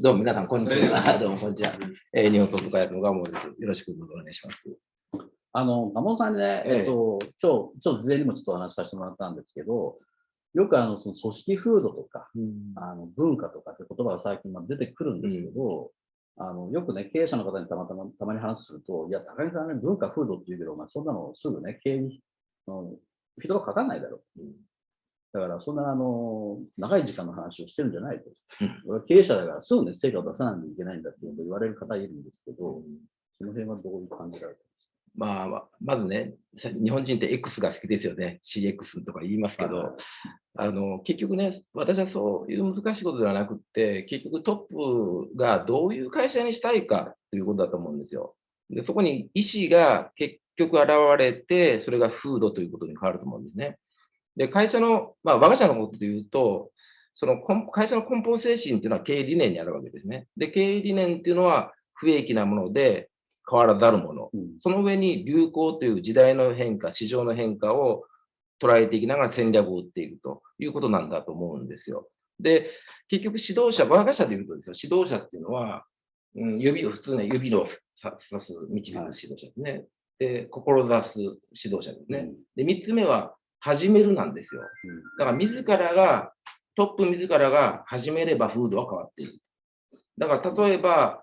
どうも皆さん、こんにちは。どうも、こんにちは。えー、日本トップ会のガモです。よろしくお願いします。あの、ガモさんね、えっ、ー、と、今日、ちょっと事前にもちょっとお話しさせてもらったんですけど、よくあの、その組織風土とか、うん、あの文化とかって言葉が最近出てくるんですけど、うん、あの、よくね、経営者の方にたまたま、たまに話すると、いや、高木さんね、文化風土って言うけど、お前そんなのすぐね、経営に、フィードバかないだろう。うんだから、そんな、あの、長い時間の話をしてるんじゃないと。俺は経営者だから、すぐね、成果を出さないといけないんだって言われる方いるんですけど、その辺はどういう感じられてまあ、まずね、日本人って X が好きですよね。CX とか言いますけど、あの、結局ね、私はそういう難しいことではなくって、結局トップがどういう会社にしたいかということだと思うんですよ。で、そこに意思が結局現れて、それが風土ということに変わると思うんですね。で、会社の、まあ、我が社のことで言うと、その会社の根本精神っていうのは経営理念にあるわけですね。で、経営理念っていうのは不益なもので変わらざるもの。うん、その上に流行という時代の変化、市場の変化を捉えていきながら戦略を打っていくということなんだと思うんですよ。で、結局指導者、我が社で言うとですよ、指導者っていうのは、うん、指を普通ね、指を指す、導く指導者ですね。で、志す指導者ですね。で、三つ目は、始めるなんですよ。だから自らが、トップ自らが始めれば風土は変わっている。だから例えば、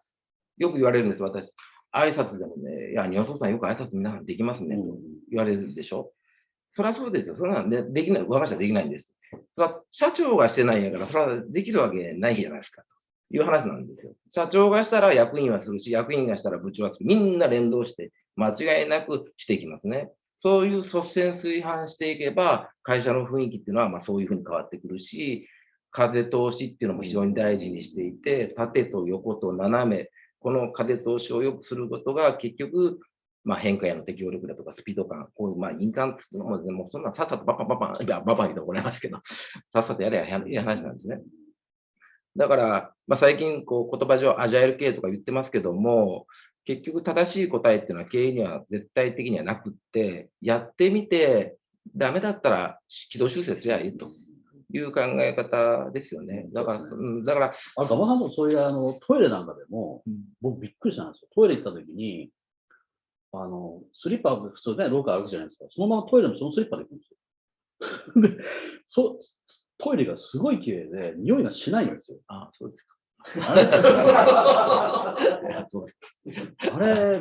よく言われるんです、私。挨拶でもね、いや、日本さんよく挨拶皆さんできますね、と言われるでしょ。それはそうですよ。それは、ね、できない、我が社できないんです。それは社長がしてないんやから、それはできるわけないじゃないですか。という話なんですよ。社長がしたら役員はするし、役員がしたら部長はする。みんな連動して間違いなくしていきますね。そういう率先垂範していけば、会社の雰囲気っていうのはまあそういうふうに変わってくるし、風通しっていうのも非常に大事にしていて、縦と横と斜め、この風通しを良くすることが結局、まあ、変化への適応力だとかスピード感、こういうまあ印鑑ってのも、もうそんなさっさとバンバンバン、いや、バンバン言うと怒られますけど、さっさとやれやいい話なんですね。だから、まあ、最近こう言葉上アジャイル系とか言ってますけども、結局正しい答えっていうのは経営には絶対的にはなくって、やってみて、ダメだったら軌道修正すりゃいいという考え方ですよね。だから、うん、だから。あ、ガバさんもそういうあのトイレなんかでも、僕びっくりしたんですよ。トイレ行った時に、あの、スリッパ普通ね、廊下歩くじゃないですか。そのままトイレもそのスリッパで行くんですよ。で、そ、トイレがすごい綺麗で、匂いがしないんですよ。あそうですか。あれ、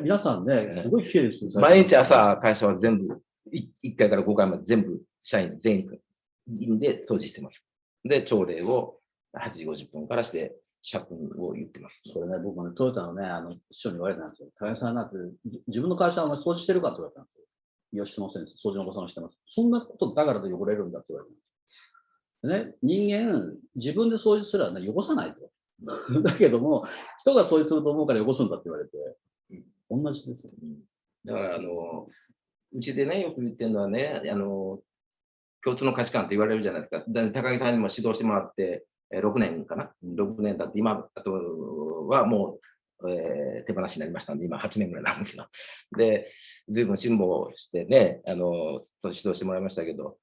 皆さんね、すごい綺麗です毎日朝、会社は全部、1回から5回まで全部、社員全員で掃除してます。で、朝礼を8時50分からして、社訓を言ってます。それね、僕もね、トヨタのね、あの、師匠に言われたんですよ。高木さんなんて、自分の会社はお前掃除してるかって言われたんですよ。いや、してません。掃除のおばさんしてます。そんなことだからで汚れるんだって言われたんです。ね、人間、自分で掃除すらね、汚さないと。だけども、人がそうすると思うから汚すんだって言われて、同じですね。だから、あの、うちでね、よく言ってるのはね、あの、共通の価値観って言われるじゃないですか。高木さんにも指導してもらって、6年かな ?6 年経って、今、あとはもう、えー、手放しになりましたんで、今8年ぐらいなんですよ。で、随分辛抱してね、あの、指導してもらいましたけど、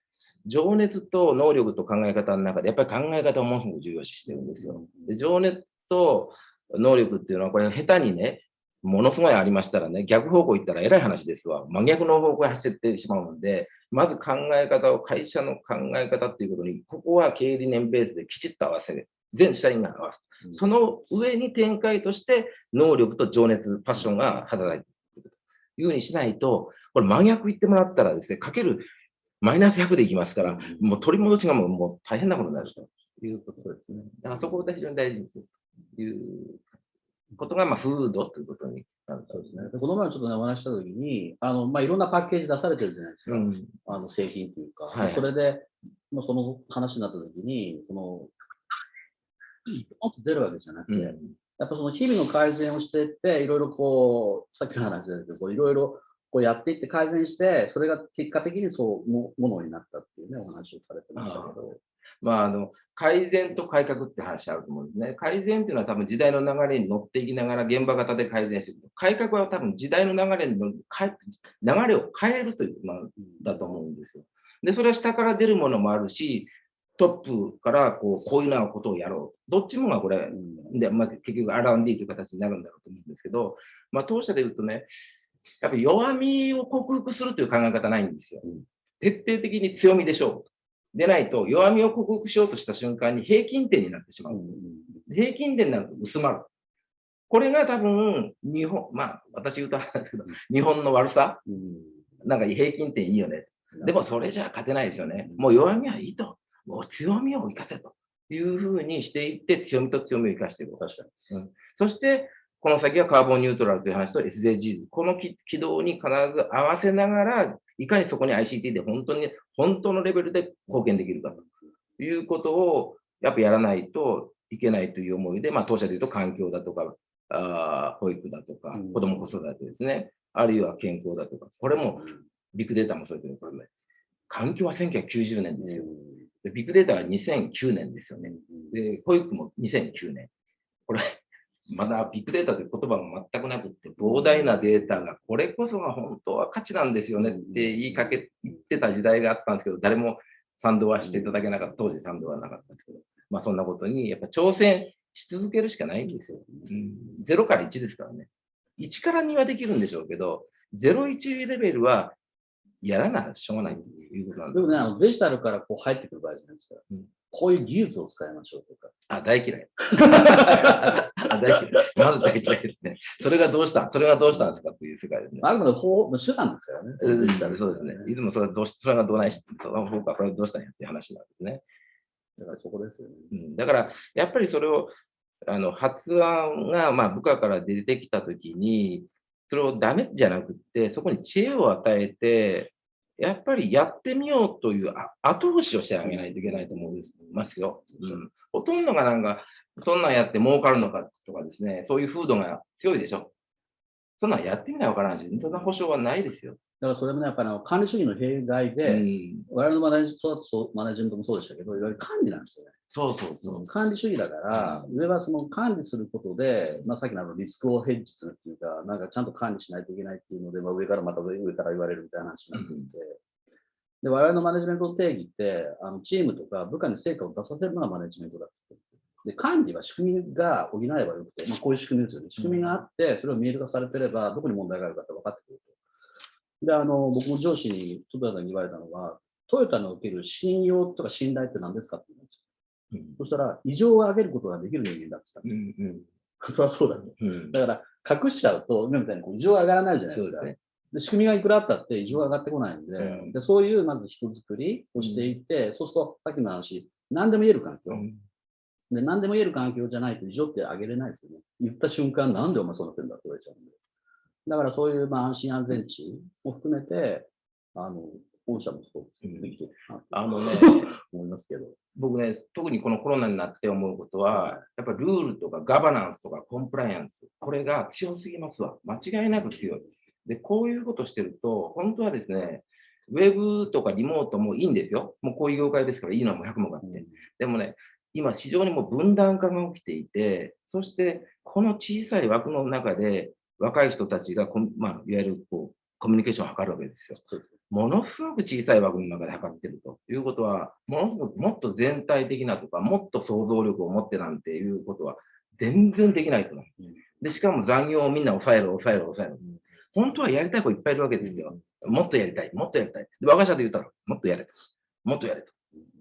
情熱と能力と考え方の中で、やっぱり考え方をものすごく重要視してるんですよ。で情熱と能力っていうのは、これ下手にね、ものすごいありましたらね、逆方向行ったら偉い話ですわ。真逆の方向へ走ってしまうので、まず考え方を、会社の考え方っていうことに、ここは経営理念ベースできちっと合わせる。全社員が合わせる。その上に展開として、能力と情熱、パッションが働いていくというふうにしないと、これ真逆言ってもらったらですね、かけるマイナス100でいきますから、もう取り戻しがもうもう大変なことになるということですね。だからそこを非常に大事にするということが、まあ、フードということになるそうですね。この前ちょっとね、お話したときに、あの、まあ、いろんなパッケージ出されてるじゃないですか。うん、あの、製品というか。はい、それで、まあ、その話になったときに、その、もっと出るわけじゃなくて、うん、やっぱその日々の改善をしていって、いろいろこう、さっきの話ですけど、いろいろこうやっていって改善して、それが結果的にそうもものになったっていうね、お話をされてましたけど。まあ、あの改善と改革って話あると思うんですね。改善っていうのは多分時代の流れに乗っていきながら現場型で改善していく。改革は多分時代の流れに流れを変えるという、まあ、だと思うんですよ。で、それは下から出るものもあるし、トップからこうこういうようなことをやろう。どっちもがこれ、でまあ、結局 R&D という形になるんだろうと思うんですけど、まあ、当社で言うとね、やっぱり弱みを克服するという考え方ないんですよ。徹底的に強みでしょう。でないと、弱みを克服しようとした瞬間に平均点になってしまう。平均点になると薄まる。これが多分、日本、まあ、私言うとあれですけど、日本の悪さ、なんか平均点いいよね。でもそれじゃ勝てないですよね。もう弱みはいいと。もう強みを生かせというふうにしていって、強みと強みを生かしていく。確かに。うん、そして、この先はカーボンニュートラルという話と SDGs。この軌道に必ず合わせながら、いかにそこに ICT で本当に、本当のレベルで貢献できるかということを、やっぱやらないといけないという思いで、まあ、当社で言うと環境だとか、あ保育だとか、子ども子育てですね、あるいは健康だとか、これもビッグデータもそうですけど、ね、環境は1990年ですよ。でビッグデータは2009年ですよね。で、保育も2009年。これ、まだビッグデータという言葉も全くなくって、膨大なデータが、これこそが本当は価値なんですよねって言いかけ、言ってた時代があったんですけど、誰も賛同はしていただけなかった、当時賛同はなかったんですけど、まあそんなことに、やっぱ挑戦し続けるしかないんですよ。うん、0から1ですからね。1から2はできるんでしょうけど、0、1レベルはやらなしょうがないということなんでもね、あのデジタルからこう入ってくる場合じゃないですか。うん、こういう技術を使いましょうとか。あ、大嫌い。あ大嫌い。まず大嫌いですね。それがどうしたそれがどうしたんですかっていう世界ですね。あくまで法手段ですからね。そうですね。いつもそれどうしそれがどうないし、その方か、それどうしたんやっていう話なんですね。だからそこですよね。うん、だから、やっぱりそれを、あの発案がまあ部下から出てきたときに、それをダメじゃなくって、そこに知恵を与えて、やっぱりやってみようという後押しをしてあげないといけないと思いますよ。うん、ほとんどがなんか、そんなんやって儲かるのかとかですね、そういう風土が強いでしょ。そんなんやってみないわからんし、そんな保証はないですよ。だからそれもね、やっぱり管理主義の弊害で、うん、我々のマネジマネジメントもそうでしたけど、いわゆる管理なんですよね。そうそうそう。管理主義だから、上はその管理することで、まあ、さっきのあのリスクをヘッジするっていうか、なんかちゃんと管理しないといけないっていうので、まあ、上からまた上から言われるみたいな話になっていて、うん、で我々のマネジメントの定義って、あのチームとか部下に成果を出させるのがマネジメントだってで管理は仕組みが補えばよくて、まあ、こういう仕組みですよね。仕組みがあって、それを見える化されてれば、どこに問題があるかって分かってくると。で、あの、僕も上司に、トヨタに言われたのは、トヨタにおける信用とか信頼って何ですかって言うんですよ。うん、そしたら、異常を上げることができる人間だって言ったんです。うんうん、そりゃそうだね、うん。だから、隠しちゃうと、今みたいにこう異常が上がらないじゃないですか。で、ね、仕組みがいくらあったって異常が上がってこないんで、うん、でそういうまず人づくりをしていって、そうすると、さっきの話、何でも言える環境。で、何でも言える環境じゃないと異常って上げれないですよね。言った瞬間、なんでお前そうなってんだって言われちゃうんで。だからそういうまあ安心安全地も含めて、あの、本社もそうできてるあのね、思いますけど。僕ね、特にこのコロナになって思うことは、やっぱルールとかガバナンスとかコンプライアンス、これが強すぎますわ。間違いなく強い。で、こういうことしてると、本当はですね、ウェブとかリモートもいいんですよ。もうこういう業界ですからいいのはも100もあって。うん、でもね、今市場にも分断化が起きていて、そしてこの小さい枠の中で若い人たちがまあ、いわゆるこうコミュニケーションを図るわけですよ。ものすごく小さい枠の中で測ってるということは、ものすごくもっと全体的なとか、もっと想像力を持ってなんていうことは全然できないと思う。で、しかも残業をみんな抑えろ、抑えろ、抑えろ。本当はやりたい子いっぱいいるわけですよ。もっとやりたい、もっとやりたい。で、我が社で言ったら、もっとやれと。もっとやれと。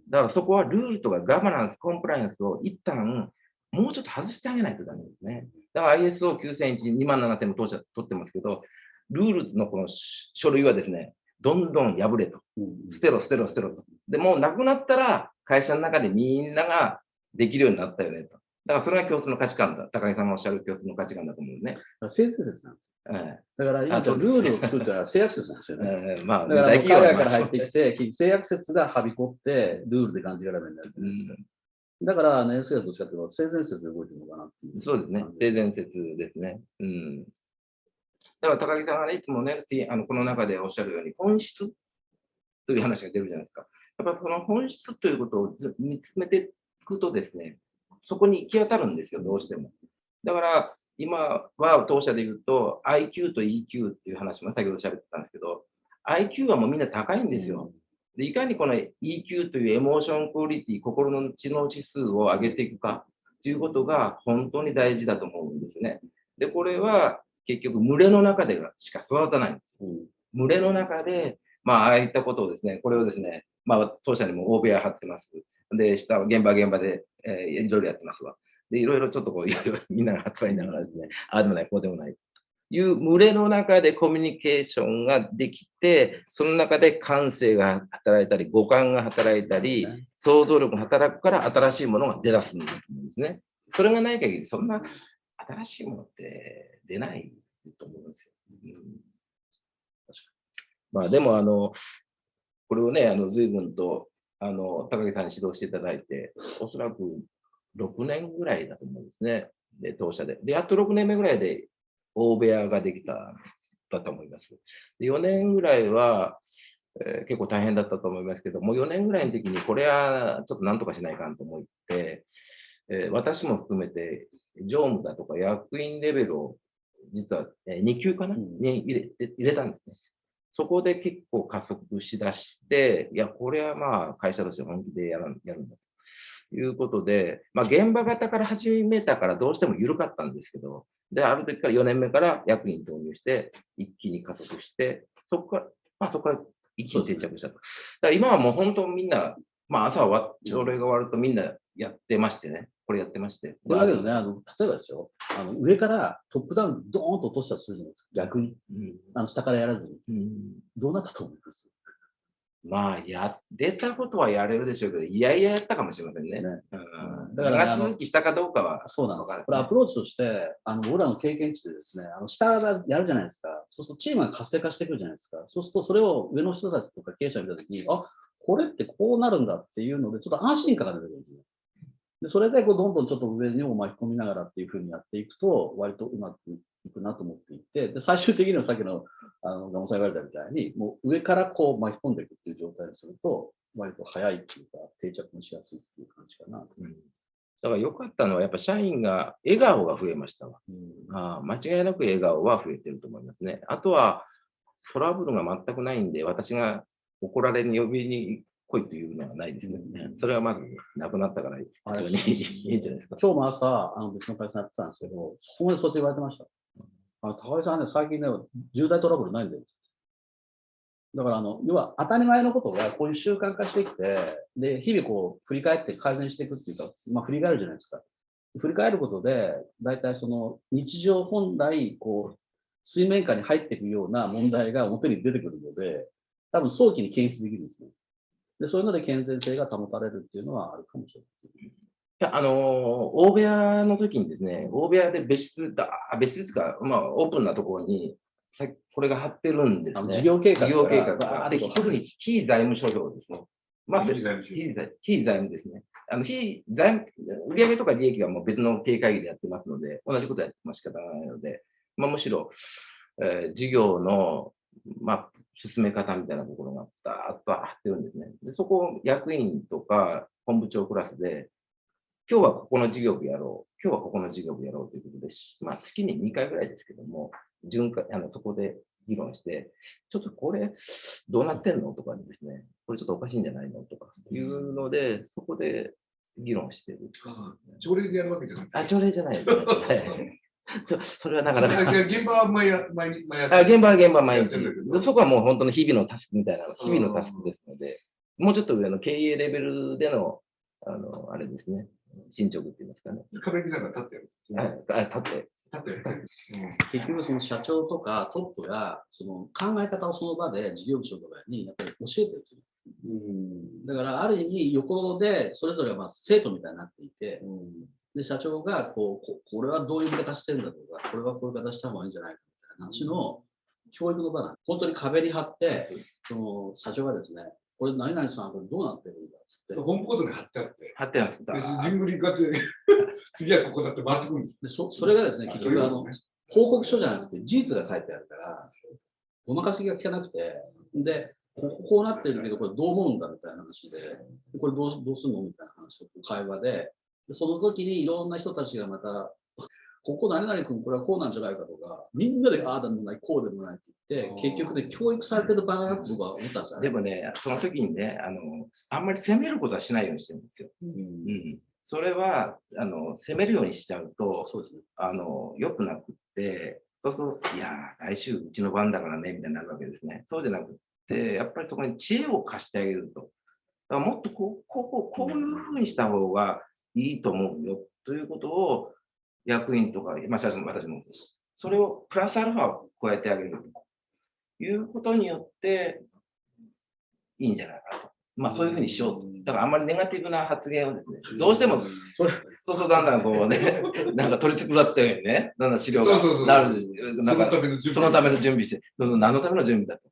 だからそこはルールとかガバナンス、コンプライアンスを一旦もうちょっと外してあげないとダメですね。だから ISO9001、2万7000も当社取ってますけど、ルールのこの書類はですね、どんどん破れと。捨てろ、捨てろ、捨てろと。で、もうなくなったら、会社の中でみんなができるようになったよねと。だからそれが共通の価値観だ。高木さんがおっしゃる共通の価値観だと思うね。性善説なんですよ。ええ、だから今、ルールを作ったら性悪説なんですよね。ええ、まあ、だから海外から入ってきて、性悪説がはびこって、ルールで感じられるようになるじゃないですか。だから、ね、NSK はどっちかというと、性善説で動いてるのかなっていう。そうですね。性善説ですね。うん。だから高木さんが、いつもね、あのこの中でおっしゃるように、本質という話が出るじゃないですか。やっぱりその本質ということを見つめていくとですね、そこに行き当たるんですよ、どうしても。だから、今は当社で言うと、IQ と EQ っていう話も先ほど喋ってたんですけど、IQ はもうみんな高いんですよ。でいかにこの EQ というエモーションクオリティ、心の知能指数を上げていくかということが本当に大事だと思うんですね。で、これは結局群れの中でしか育たないんです。群れの中で、まあ、ああいったことをですね、これをですね、まあ、当社にも大部屋張ってます。で、下は現場現場で、えー、いろいろやってますわ。で、いろいろちょっとこう、いろいろみんなが働いながらですね、ああでもない、こうでもない。いう群れの中でコミュニケーションができて、その中で感性が働いたり、五感が働いたり、想像力が働くから新しいものが出だすんですね。それがない限り、そんな新しいものって出ないと思うんですよ。うん、まあでも、あの、これをね、あの、随分と、あの、高木さんに指導していただいて、おそらく6年ぐらいだと思うんですね。で、当社で。で、やっと6年目ぐらいで大部屋ができた、だと思います。で4年ぐらいは、えー、結構大変だったと思いますけど、もう4年ぐらいの時に、これはちょっとなんとかしないかんと思って、えー、私も含めて、常務だとか役員レベルを、実は、えー、2級かな、に入れ入れたんですね。そこで結構加速しだして、いや、これはまあ会社として本気でやるやるんだということで、まあ現場型から始めたからどうしても緩かったんですけど、で、ある時から4年目から役員導入して、一気に加速して、そこから、まあそこから一気に定着したと。だから今はもう本当みんな、まあ朝は朝礼が終わるとみんなやってましてね。これやってまして。だけどね、あの例えばですよ、あの上からトップダウンドーンと落としたとするじゃないですか、逆に。うん、あの下からやらずに、うん。どうなったと思います？まあ、や、出たことはやれるでしょうけど、いやいややったかもしれませんね。ねうん、だから、長続きしたかどうかは。そうなのか、ね。これアプローチとして、あの、僕らの経験値でですね、あの、下からやるじゃないですか。そうするとチームが活性化してくるじゃないですか。そうすると、それを上の人たちとか経営者見たときに、あ、これってこうなるんだっていうので、ちょっと安心感が出てくるんですよ。でそれでこうどんどんちょっと上にも巻き込みながらっていうふうにやっていくと、割とうまくいくなと思っていて、で最終的にはさっきのあのガモさん言われたみたいに、もう上からこう巻き込んでいくっていう状態にすると、割と早いっていうか、定着もしやすいっていう感じかな。うんだから良かったのは、やっぱ社員が笑顔が増えましたわ、うん、あ間違いなく笑顔は増えてると思いますね。あとは、トラブルが全くないんで、私が怒られに呼びに来いというのはないですね。それはまずなくなったから非常にいいんじゃないですか。今日も朝、あの別の会社やってたんですけど、そこまでそうやって言われてました。あの高井さんね、最近ね、重大トラブルないんだよ。だからあの、要は当たり前のことがこういう習慣化してきて、で、日々こう振り返って改善していくっていうか、まあ振り返るじゃないですか。振り返ることで、大体その日常本来、こう、水面下に入っていくような問題が表に出てくるので、多分早期に検出できるんですね。で、そういうので健全性が保たれるっていうのはあるかもしれない。いや、あのー、大部屋の時にですね、大部屋で別室だ、別室か、まあ、オープンなところに、さこれが貼ってるんですね。事業計画。事業計画。で、特に非財務諸表ですね。まあ、非財務非財務ですね。あの、非財務、売上とか利益はもう別の経営会議でやってますので、同じことやっても仕方がないので、まあ、むしろ、えー、事業の、まあ、進め方みたいなところがダーッと貼ってるんですね。でそこを役員とか本部長クラスで、今日はここの事業部やろう、今日はここの事業部やろうということで、まあ、月に2回ぐらいですけども、巡回あのそこで議論して、ちょっとこれ、どうなってんのとかですね、これちょっとおかしいんじゃないのとかいうので、そこで議論してる。朝礼でやるわけじゃないあ、朝礼じゃないですね。それはなかなか。現場は毎毎毎朝。現場は現場毎日。そこはもう本当の日々のタスクみたいな、日々のタスクですので、もうちょっと上の経営レベルでの、あの、あれですね、進捗って言いますかね。壁見ながら立ってる。はい、立って。立って。結局その社長とかトップがその考え方をその場で事業部長とかにやっぱり教えてるうん、だからある意味横でそれぞれはまあ生徒みたいになっていて、うん、で、社長がこうこ、これはどういう形してるんだとか、これはこういう形した方がいいんじゃないかみたいな話の教育の場なん本当に壁に貼って、その社長がですね、これ何々さん、これどうなってるんだっって。ホームコートに貼ってあって。貼ってあって。ジングリかって、次はここだって回ってくるんですでそそれがですね、結局あの、報告書じゃなくて事実が書いてあるから、ごまかしが効かなくて、で、ここうなってるけど、これどう思うんだみたいな話で、これどうどうすんのみたいな話を会話で、その時にいろんな人たちがまた、ここ何々君これはこうなんじゃないかとか、みんなでああでもない、こうでもないって言って、結局ね、教育されてる場合だと僕は思ったんですよね。でもね、その時にね、あの、あんまり責めることはしないようにしてるんですよ。うんうん。それは、あの、責めるようにしちゃうと、そうですね。あの、良くなくって、そうすると、いやー、来週うちの番だからね、みたいになるわけですね。そうじゃなくって、やっぱりそこに知恵を貸してあげると。だからもっとこう、こう、こうこういうふうにした方がいいと思うよ、ということを、役員とか、まあ、社長も私も、それをプラスアルファを加えてあげるということによって、いいんじゃないかなと。まあ、そういうふうにしようと。だからあんまりネガティブな発言をですね、どうしてもそうそう、だんだんこうね、なんか取り繕ったようにね、だんだん資料がなるなんかそのための準備。そのための準備して、その何のための準備だと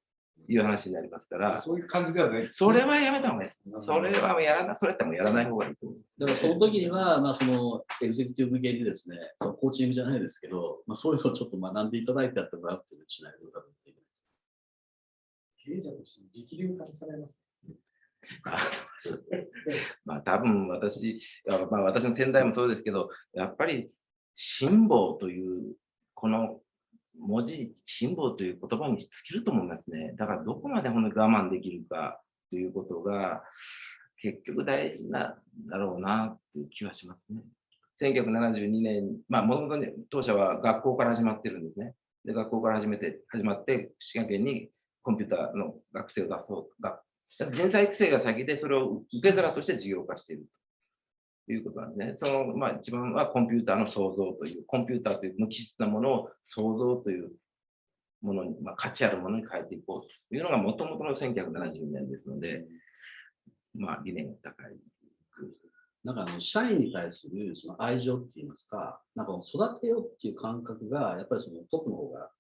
いう話になりますから、そういう感じではない。それはやめた方がいいです。それはやらな、それやったらもうやらない方がいいと思います。だからその時には、まあ、そのエグゼクティブ向けにですね、そのコーチングじゃないですけど、まあ、そういうのをちょっと学んでいただいてやってもらうっていうのをしないと多分できないです。経営者として力量化されます。まあ多分私、あまあ私の先代もそうですけど、やっぱり辛抱という、この文字、辛抱という言葉に尽きると思いますね。だからどこまで本当に我慢できるかということが、結局大事なんだろうなっていう気はしますね。1972年、まあ、もともと、当社は学校から始まってるんですね。で、学校から始めて、始まって、滋賀県にコンピューターの学生を出そう。がだか人材育成が先で、それを受け皿として事業化しているいうことなんですね。その、まあ、一番はコンピューターの創造という、コンピューターという無機質なものを創造というものに、まあ、価値あるものに変えていこうというのがもともとの1970年ですので、まあ、理念が高い。なんかあの社員に対するその愛情って言いますか、なんか育てようっていう感覚が、やっぱりそのトップの方が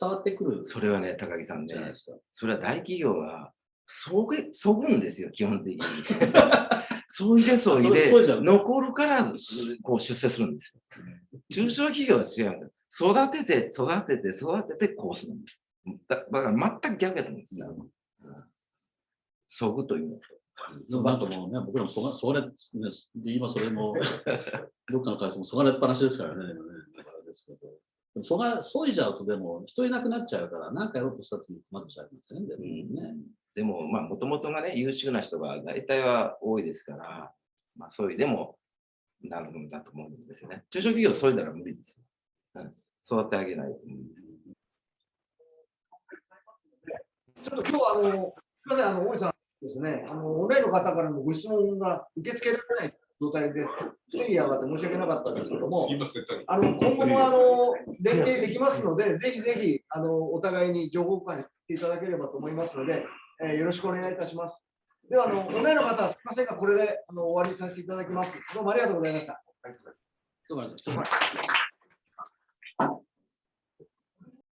伝わってくるそれはね、高木さんねじゃないで、すか。それは大企業は、そげ、そぐんですよ、基本的に。そういでそういそでそうじゃん、残るから、こう出世するんですよ。中小企業は違うんです。育てて、育てて、育てて、こうするんです。だだから全く逆やと思うんです。うんそぐというのと。なんかもうね、僕らもそが、そがれ、ね、今それも、どっかの会社もそがれっぱなしですからね、ねだからですけど。でもそが、そいじゃうとでも人いなくなっちゃうから、なんかやろうとした時に困っちゃいますよね、でもね。でも、まあ、もともとがね、優秀な人が大体は多いですから、まあ、そういうでも、なるんだと思うんですよね。中小企業、そういうなら無理です。うん、育て上げないと無理です。ちょっと今日はあの、すみません、あの、大井さんですね、あの、オンラインの方からのご質問が受け付けられない状態で、不手際があって申し訳なかったんですけどもすい、ません。あの、今後もあの、連携できますので、ぜひぜひ、あの、お互いに情報交換していただければと思いますので、えーよろしくお願いいたします。では、あの、オンラインの方はすみませんが、これで、あの、終わりにさせていただきます。どうもありがとうございました。だから